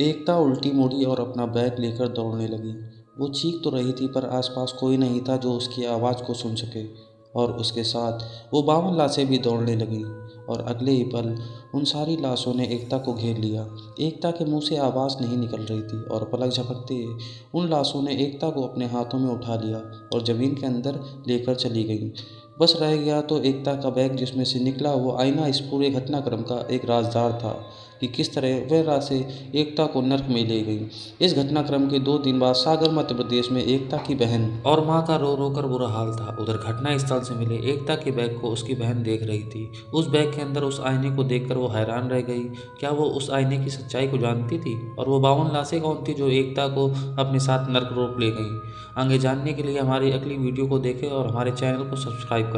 एकता उल्टी मुड़ी और अपना बैग लेकर दौड़ने लगी। वो चीख तो रही थी, पर आसपास कोई नहीं था जो उसकी आवाज़ को सुन सके। और उसके साथ वो बावन लाशें भी दौड़ने लगीं और अगले ही पल उन सारी लाशों ने एकता को घेर लिया। एकता के मुँह से आवाज़ नहीं निकल रही थी और पलक झपकते उन लाशों ने एकता को अपने हाथों में उठा लिया और ज़मीन के अंदर लेकर चली गई। बस रह गया तो एकता का बैग जिसमें से निकला वो आईना इस पूरे घटनाक्रम का एक राजदार था। कि किस तरह वह राशें एकता को नर्क में ले गई। इस घटनाक्रम के दो दिन बाद सागर, मध्य प्रदेश में एकता की बहन और माँ का रो रो कर बुरा हाल था। उधर घटना स्थल से मिले एकता के बैग को उसकी बहन देख रही थी। उस बैग के अंदर उस आईने को देखकर वो हैरान रह गई। क्या वो उस आईने की सच्चाई को जानती थी? और वो बावन लाशें कौन थी जो एकता को अपने साथ नर्क रोक ले गई? आगे जानने के लिए हमारी अगली वीडियो को देखें और हमारे चैनल को सब्सक्राइब करें।